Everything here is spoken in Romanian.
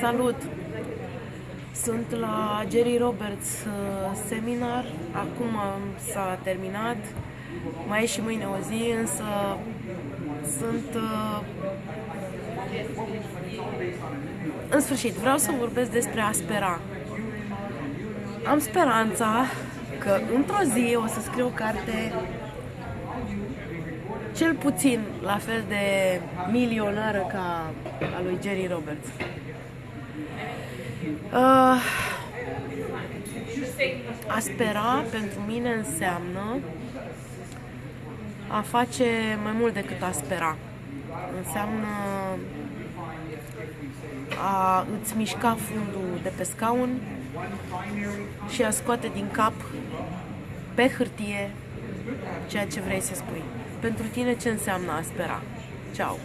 Salut! Sunt la Jerry Roberts uh, seminar. Acum s-a terminat. Mai e și mâine o zi, însă sunt... uh, În sfârșit, vreau să vorbesc despre a spera. Am speranța că într-o zi o să scriu o carte cel puțin la fel de milionară ca a lui Jerry Roberts. Uh, a spera pentru mine înseamnă a face mai mult decât a spera. Înseamnă a îți mișca fundul de pe scaun și a scoate din cap pe hârtie ceea ce vrei să spui. Pentru tine ce înseamnă a spera? Ciao!